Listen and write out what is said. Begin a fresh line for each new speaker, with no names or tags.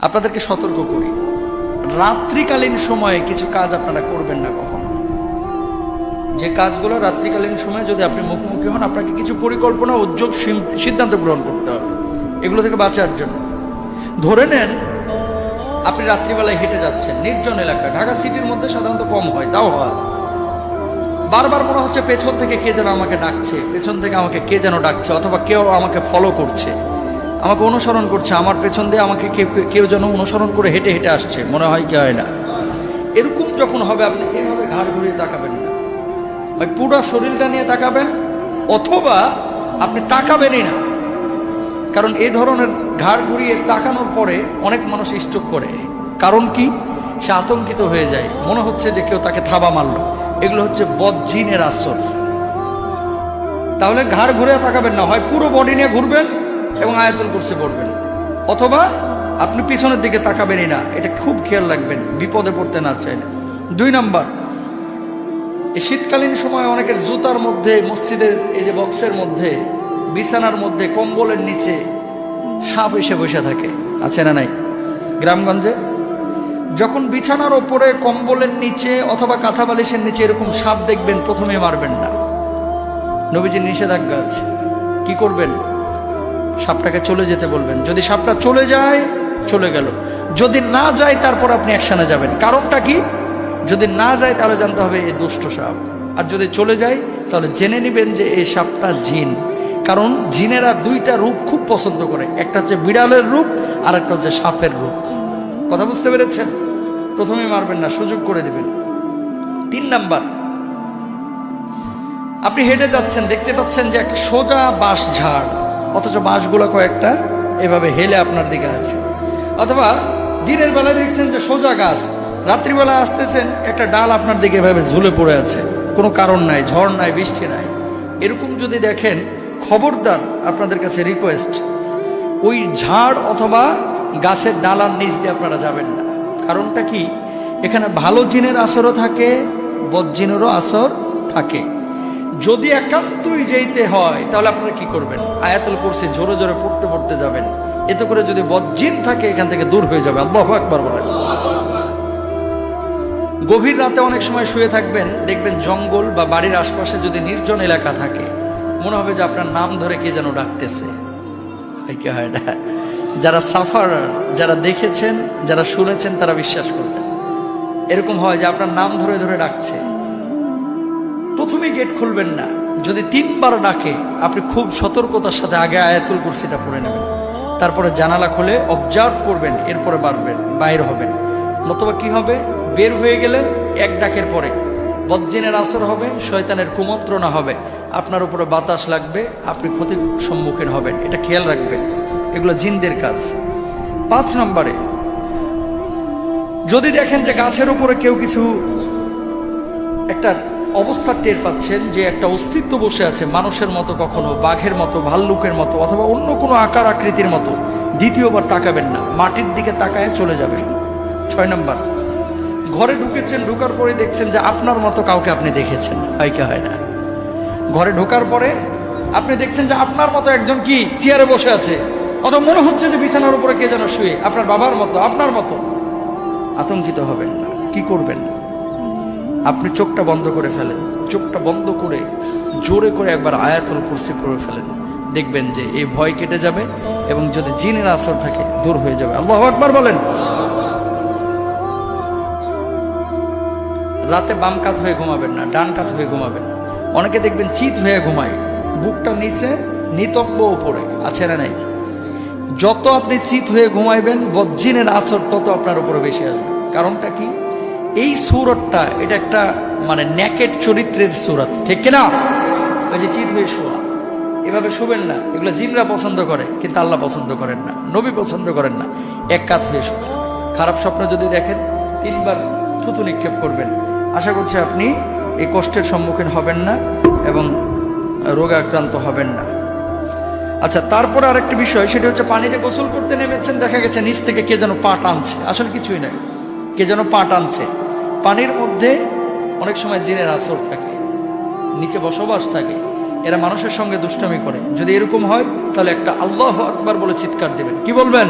আপনাদেরকে সতর্ক করি। রাত্রিকালীন সময়ে কিছু কাজ আপনারা করবেন না কখনো। যে কাজগুলো রাত্রিকালীন সময়ে যদি আপনি মুখোমুখি হন, আপনাকে কিছু পরিকল্পনা, উদ্যোগ সিদ্ধান্ত গ্রহণ করতে হবে। এগুলো থেকে বাঁচার জন্য। ধরে নেন, আপনি রাত্রিবেলায় হেঁটে যাচ্ছেন। নির্জন এলাকা। ঢাকা সিটির মধ্যে সাধারণত কম হয়, তাও হয়। বারবার মনে হচ্ছে পেছন থেকে কে যেন আমাকে ডাকছে, পেছন থেকে আমাকে কে যেন ডাকছে, অথবা কেউ আমাকে ফলো করছে। আমাকে অনুসরণ করছে, আমার পেছন দিয়ে আমাকে কেউ কেউ যেন অনুসরণ করে হেঁটে হেঁটে আসছে, মনে হয় কি হয় না। এরকম যখন হবে, আপনি এভাবে ঘাড় ঘুরিয়ে তাকাবেন না। পুরো শরীরটা নিয়ে তাকাবেন, অথবা আপনি তাকাবেনই না। কারণ এই ধরনের ঘাড় ঘুরিয়ে তাকানোর পরে অনেক মানুষ স্ট্রোক করে। কারণ কি? সে আতঙ্কিত হয়ে যায়। মনে হচ্ছে যে কেউ তাকে থাবা মারলো। এগুলো হচ্ছে বজ্জিনের আসর। তাহলে ঘাড় ঘুরে তাকাবেন না। হয় পুরো বডি নিয়ে ঘুরবেন এবং আয়াতুল করছে পড়বেন। অথবা আপনি পিছনের দিকে তাকাবেনই না, এটা খুব খেয়াল রাখবেন, বিপদে পড়তে না চাইলে। দুই নাম্বার, এই শীতকালীন সময় অনেকের জুতার মধ্যে, মসজিদের এই যে বক্সের মধ্যে, বিছানার মধ্যে, কম্বলের নিচে সাপ এসে বসে থাকে। আছে না নাই? গ্রামগঞ্জে? যখন বিছানার ওপরে কম্বলের নিচে অথবা কাঁথা বালিশের নিচে এরকম সাপ দেখবেন, প্রথমে মারবেন না। নবীজির নিষেধাজ্ঞা আছে। কি করবেন? সাপটাকে চলে যেতে বলবেন। যদি সাপটা চলে যায়, চলে গেল। যদি না যায়, তারপর আপনি অ্যাকশনে যাবেন। কারণটা কি? যদি না যায়, তাহলে জানতে হবে এই দুষ্ট সাপ। আর যদি চলে যায়, তাহলে জেনে নেবেন যে এই সাপটা জিন। কারণ জিনেরা দুইটা রূপ খুব পছন্দ করে। একটা হচ্ছে বিড়ালের রূপ, আর একটা হচ্ছে সাপের রূপ। কথা বুঝতে পেরেছেন? প্রথমে মারবেন না, সুযোগ করে দেবেন। তিন নাম্বার। আপনি হেঁটে যাচ্ছেন, দেখতে পাচ্ছেন যে এক সোজা বাঁশ ঝাড়। অথচ বাঁশগুলো কয়েকটা এভাবে হেলে আপনার দিকে আছে। অথবা দিনের বেলায় দেখছেন যে সোজা গাছ, রাত্রিবেলা আসতেছেন, একটা ডাল আপনার দিকে এভাবে ঝুলে পড়ে আছে। কোনো কারণ নাই, ঝড় নাই, বৃষ্টি নাই। এরকম যদি দেখেন, খবরদার আপনাদের কাছে রিকোয়েস্ট ওই ঝাড় অথবা গাছের ডালার নিচ দিয়ে আপনারা যাবেন না। কারণটা কি? এখানে ভালো জিনের আসরও থাকে বদজিনেরও আসর থাকে। যদি একান্তই যেতে হয়, তাহলে আপনারা কি করবেন? আয়াতুল কুরসি জোরে জোরে পড়তে পড়তে যাবেন। এতে করে যদি বজ্জিন থাকে, এখান থেকে দূর হয়ে যাবে। আল্লাহ একবার বলেন। গভীর রাতে অনেক সময় শুয়ে থাকবেন, দেখবেন জঙ্গল বা বাড়ির আশপাশে যদি নির্জন এলাকা থাকে, মনে হবে যে আপনার নাম ধরে কে যেন ডাকতেছে। কি হয় না? যারা সাফার, যারা দেখেছেন, যারা শুনেছেন, তারা বিশ্বাস করবেন। এরকম হয় যে আপনার নাম ধরে ধরে ডাকছে। প্রথমেই গেট খুলবেন না। যদি তিনবার ডাকে, আপনি খুব সতর্কতার সাথে আগে আয়াতুল কুরসিটা পড়ে নেবেন। তারপরে জানালা খুলে অবজার্ভ করবেন, এরপরে বাড়বেন, বাইর হবেন। নতুবা কি হবে? বের হয়ে গেলে এক ডাকের পরে। বজ্জিনের আসর হবে, শয়তানের কুমন্ত্রণা হবে। আপনার উপরে বাতাস লাগবে, আপনি ক্ষতির সম্মুখীন হবেন। এটা খেয়াল রাখবেন। এগুলো জিনদের কাজ। পাঁচ নম্বরে, যদি দেখেন যে গাছের উপরে কেউ কিছু একটা অবস্থা টের পাচ্ছেন যে একটা অস্তিত্ব বসে আছে মানুষের মতো কখনো, বাঘের মতো, ভাল্লুকের মতো, অথবা অন্য কোনো আকার আকৃতির মতো। দ্বিতীয়বার তাকাবেন না, মাটির দিকে তাকায় চলে যাবেন। ছয় নম্বর, ঘরে ঢুকেছেন, ঢুকার পরে দেখছেন যে আপনার মতো কাউকে আপনি দেখেছেন। হয় কি হয় না? ঘরে ঢোকার পরে আপনি দেখছেন যে আপনার মতো একজন কি চেয়ারে বসে আছে। অথবা মনে হচ্ছে যে বিছানার উপরে কে যেন শুয়ে, আপনার বাবার মতো, আপনার মতো। আতঙ্কিত হবেন না, কি করবেন? আপনি চোখটা বন্ধ করে ফেলেন। চোখটা বন্ধ করে, জোরে করে একবার আয়াতুল কুরসি করে ফেলেন। দেখবেন যে এই ভয় কেটে যাবে এবং যদি জিনের আসর থাকে, দূর হয়ে যাবে। আল্লাহ একবার বলেন। রাতে বাম কাত হয়ে ঘুমাবেন না, ডান কাত হয়ে ঘুমাবেন। অনেকে দেখবেন চিত হয়ে ঘুমায়। বুকটা নিচে নিতব্য উপরে, আছে না নাই? যত আপনি চিত হয়ে ঘুমাইবেন বজ্জিনের আসর তত আপনার উপরে বেশি আসবে। কারণটা কি? এই সুরতটা, এটা একটা মানে ন্যাকেট চরিত্রের সুরত, ঠিক কিনা? ওই যে চিত হয়ে শোয়া। এভাবে শোবেন না। এগুলো জিনরা পছন্দ করে, কিন্তু আল্লাহ পছন্দ করেন না। নবী পছন্দ করেন না। এক কাত হয়ে শোবেন। খারাপ স্বপ্ন যদি দেখেন, তিনবার থুতু নিক্ষেপ করবেন। আশা করছি আপনি এই কষ্টের সম্মুখীন হবেন না এবং রোগাক্রান্ত হবেন না। আচ্ছা তারপরে আরেকটা বিষয়, সেটা হচ্ছে পানিতে গোসল করতে নেমেছেন, দেখা গেছে নিচ থেকে কে যেন পা টানছে আসলে কিছুই নাই। কে যেন পা টানছে পানির মধ্যে অনেক সময় জিনের আসর থাকে, নিচে বসবাস থাকে, এরা মানুষের সঙ্গে দুষ্টমি করে। যদি এরকম হয়, তাহলে একটা আল্লাহ আকবার বলে চিৎকার দেবেন। কি বলবেন?